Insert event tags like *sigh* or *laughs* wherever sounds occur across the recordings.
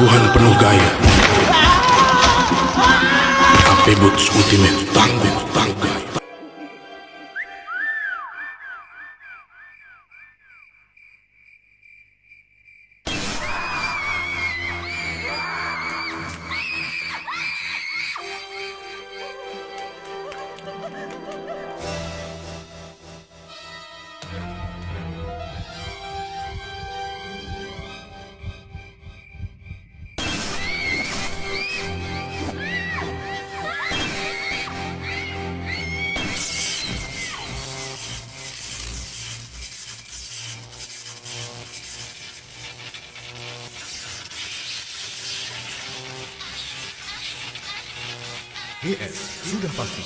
Ketangguhan penuh gaya. Boots Ultimate tangguh tangguh. GS sudah pasti.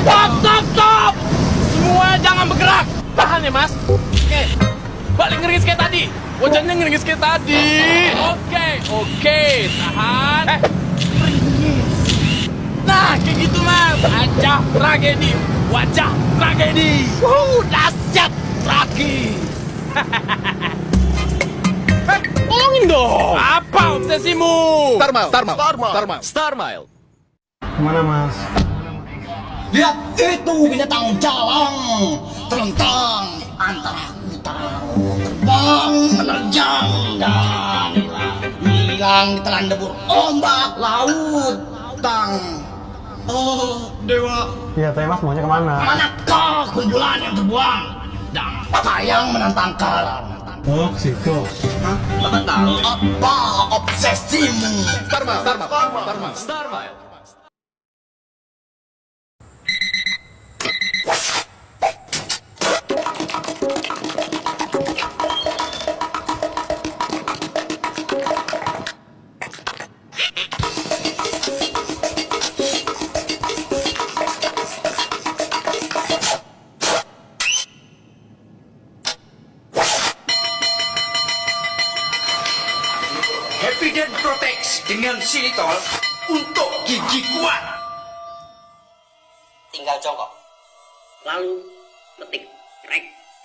Stop, stop, stop! Semua jangan bergerak. Tahan ya, Mas. Oke. Balik ngeringis kayak tadi. Wajahnya ngeringis kayak tadi. Oke, oke. Tahan. Eh, ringis. Nah, kayak gitu, Mas. Wajah tragedi. Wajah tragedi. Wuh, dahsyat tragis. *laughs* Eh, tolongin dong. Apa obsesimu? Starmile, Starmile, Starmile. Starmile. Ke mana mas? Lihat itu binatang jalang terlentang antara hutan terbang menerjang dan hilang di telan debur ombak laut tang oh dewa Iya teh mas maunya ke mana? manakah kunjulan yang terbuang dan tayang menantang kalam Oh situ. Bapak tahu apa obsesimu Starmile, Starmile, Starmile. Starmile. Happydent silitol untuk gigi kuat. tinggal jongkok lalu ketik rek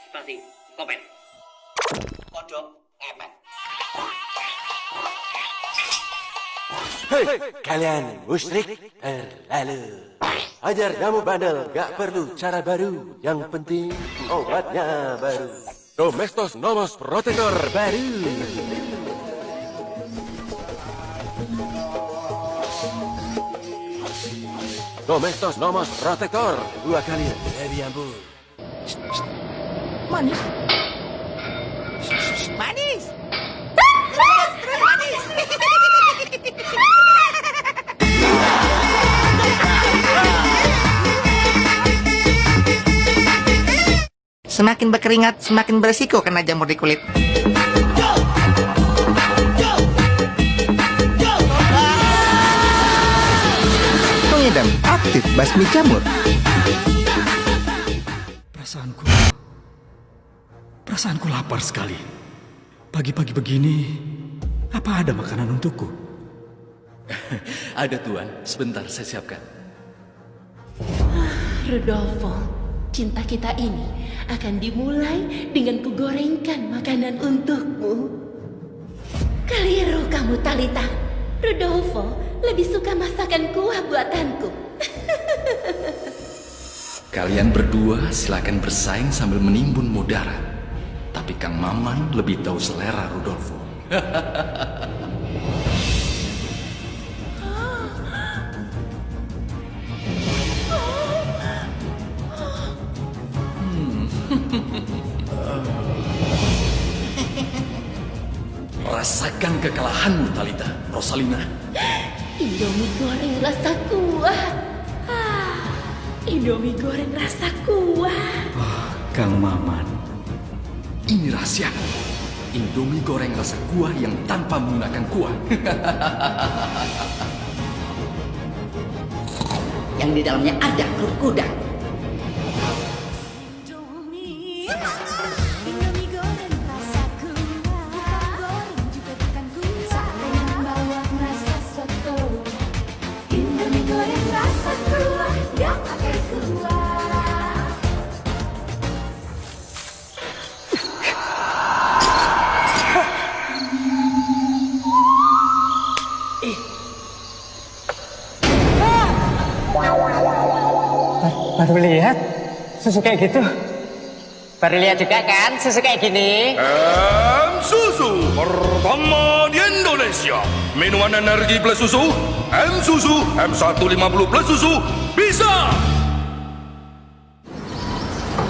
spasi komen kodok ngepet Hei, kalian musyrik terlalu. Ajar kamu bandel, gak perlu cara baru. Yang penting obatnya baru. Domestos Nomos Protector baru. Domestos Nomos Protector dua kali lebih ampuh. Manis. Manis. Manis. Semakin berkeringat, semakin beresiko kena jamur di kulit. Aktif basmi jamur. Perasaanku, perasaanku lapar sekali. Pagi-pagi begini, apa ada makanan untukku? *laughs* Ada tuan, sebentar saya siapkan. Rodolfo, cinta kita ini akan dimulai dengan kugorengkan makanan untukmu. Keliru kamu, Talita. Rodolfo lebih suka masakan kuah buatanku. Kalian berdua silakan bersaing sambil menimbun mudara. Tapi Kang Maman lebih tahu selera Rudolfo. *laughs* Rasakan kekalahanmu, Talita, Rosalina. Indomie goreng rasa kuah. Indomie goreng rasa kuah. Kang Maman, Ini rahasia. Indomie goreng rasa kuah yang tanpa menggunakan kuah. yang di dalamnya ada kerupuk Baru lihat susu kayak gitu. Baru lihat juga kan susu kayak gini? M Susu pertama di Indonesia. Minuman energi plus susu, M Susu, M150 plus susu, bisa.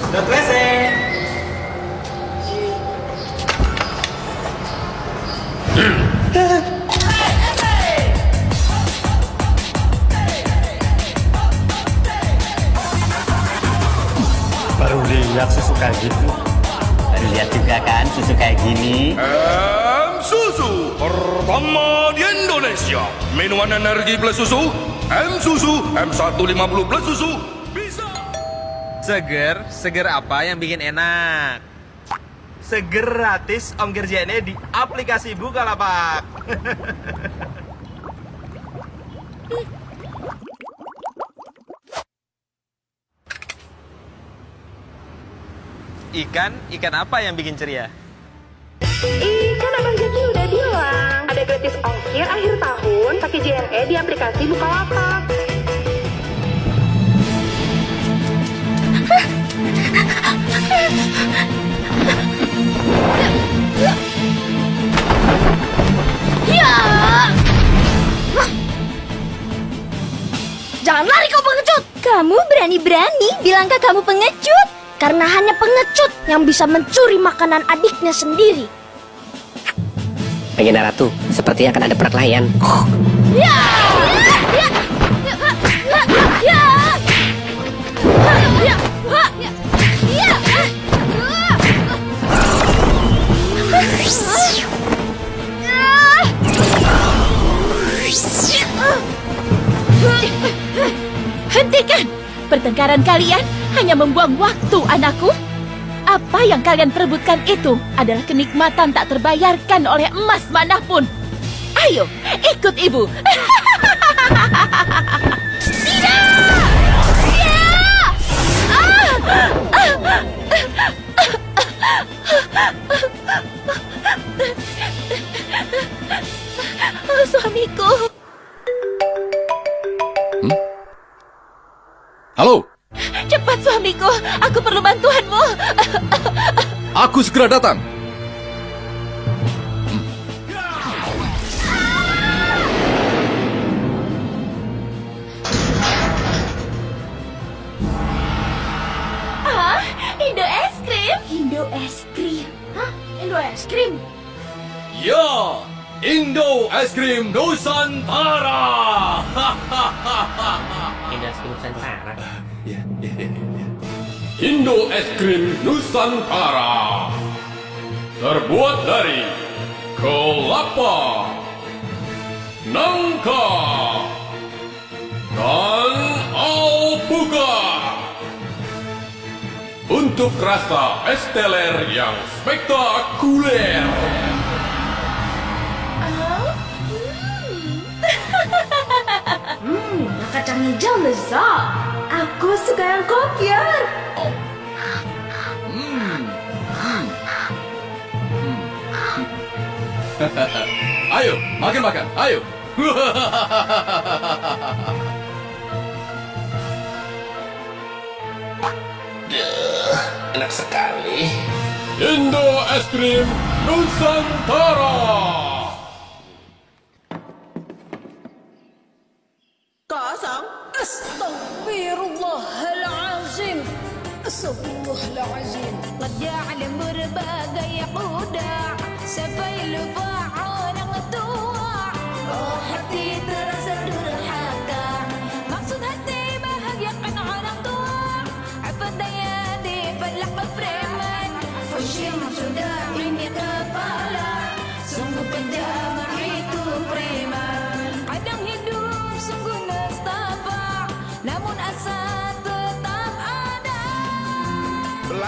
Dot WC. Gitu. Baru lihat juga kan susu kayak gini? M Susu pertama di Indonesia. Minuman energi plus susu, M Susu, M150 plus susu, bisa. Seger, seger apa yang bikin enak? Seger gratis ongkir JNE di aplikasi Bukalapak. *laughs* ikan, ikan apa yang bikin ceria? Ikan Abang Jaki udah bilang ada gratis ongkir akhir tahun pakai JNE di aplikasi Bukalapak. Ya! Jangan lari kau pengecut! Kamu berani-berani bilangkah kamu pengecut? Karena hanya pengecut yang bisa mencuri makanan adiknya sendiri. Pengen Ratu, sepertinya akan ada perkelahian. Ya! Ya! Ya! Ya! Ya! Ya! Ya! Hentikan! Pertengkaran kalian hanya membuang waktu, anakku. Apa yang kalian perebutkan itu adalah kenikmatan tak terbayarkan oleh emas mana pun. Ayo, ikut ibu. Tidak! Ya! Ah! Ah! Suamiku. Suamiku, aku perlu bantuanmu. aku segera datang. Ah, Indo es krim. Indo es krim. Hah? Indo es krim? Ya, Indo Es Krim Nusantara. *laughs* Indo es krim Nusantara. Indo Es Krim Nusantara. Terbuat dari kelapa, nangka, dan alpukat. Untuk rasa es teler yang spektakuler. Hmm, *laughs* kacang hijau lezat. Aku suka yang kopior. Ayo, makan makan, ayo. Enak sekali. Indo Es Krim Nusantara. Kosong. Astagfirullahalazim. Astagfirullahalazim. Qad ja'ala berbagai quda sampai lupa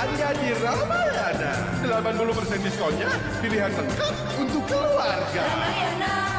hanya di Ramayana. 80% diskonnya, pilihan lengkap untuk keluarga. Ramayana.